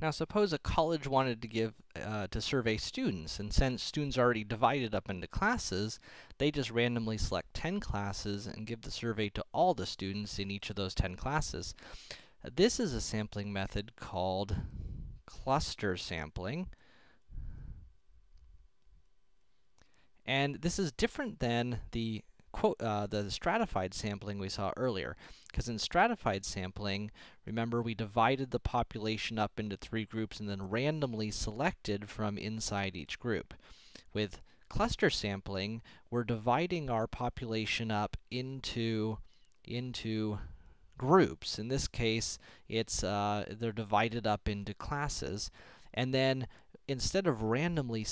Now suppose a college wanted to give, uh, to survey students, and since students are already divided up into classes, they just randomly select 10 classes and give the survey to all the students in each of those 10 classes. This is a sampling method called cluster sampling. And this is different than the uh, the stratified sampling we saw earlier. Because in stratified sampling, remember we divided the population up into three groups and then randomly selected from inside each group. With cluster sampling, we're dividing our population up into, into groups. In this case, it's, uh, they're divided up into classes. And then, instead of randomly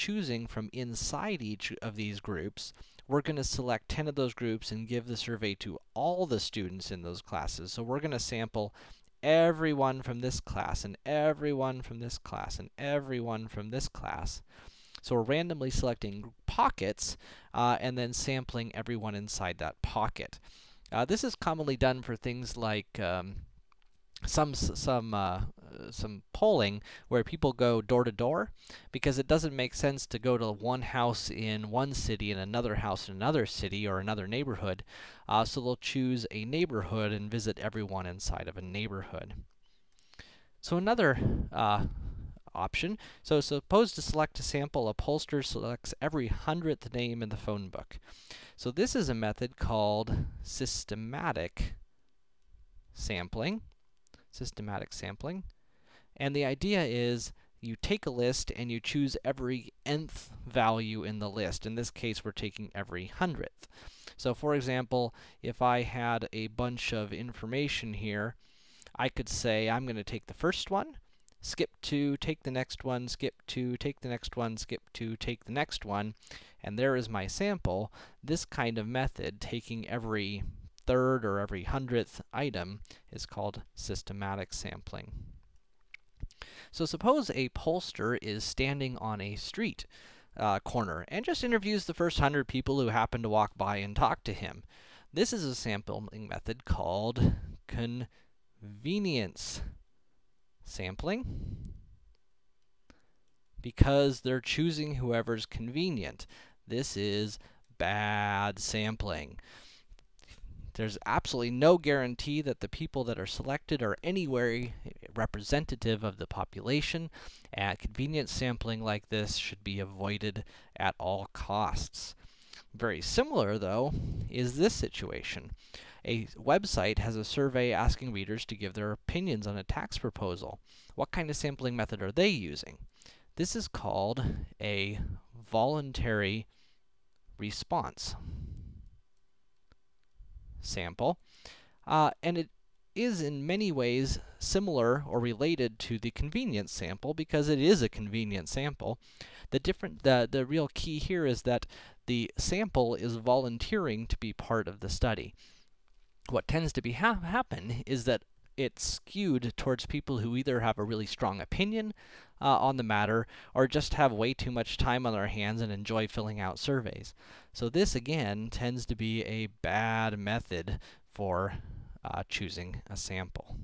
choosing from inside each of these groups, we're going to select 10 of those groups and give the survey to all the students in those classes. So we're going to sample everyone from this class, and everyone from this class, and everyone from this class. So we're randomly selecting pockets, uh, and then sampling everyone inside that pocket. Uh, this is commonly done for things like um, some some uh, some polling where people go door to door because it doesn't make sense to go to one house in one city and another house in another city or another neighborhood. Uh, so they'll choose a neighborhood and visit everyone inside of a neighborhood. So another uh, option. So suppose to select a sample, a pollster selects every hundredth name in the phone book. So this is a method called systematic sampling systematic sampling. And the idea is you take a list and you choose every nth value in the list. In this case, we're taking every hundredth. So for example, if I had a bunch of information here, I could say I'm going to take the first one, skip 2, take the next one, skip 2, take the next one, skip 2, take the next one, and there is my sample. This kind of method, taking every third or every hundredth item is called systematic sampling. So suppose a pollster is standing on a street uh, corner and just interviews the first hundred people who happen to walk by and talk to him. This is a sampling method called convenience sampling because they're choosing whoever's convenient. This is bad sampling. There's absolutely no guarantee that the people that are selected are anywhere representative of the population, and convenience sampling like this should be avoided at all costs. Very similar, though, is this situation. A website has a survey asking readers to give their opinions on a tax proposal. What kind of sampling method are they using? This is called a voluntary response sample. Uh, and it is in many ways similar or related to the convenience sample because it is a convenient sample. The different the the real key here is that the sample is volunteering to be part of the study. What tends to be ha happen is that it's skewed towards people who either have a really strong opinion uh, on the matter or just have way too much time on their hands and enjoy filling out surveys. So this, again, tends to be a bad method for uh, choosing a sample.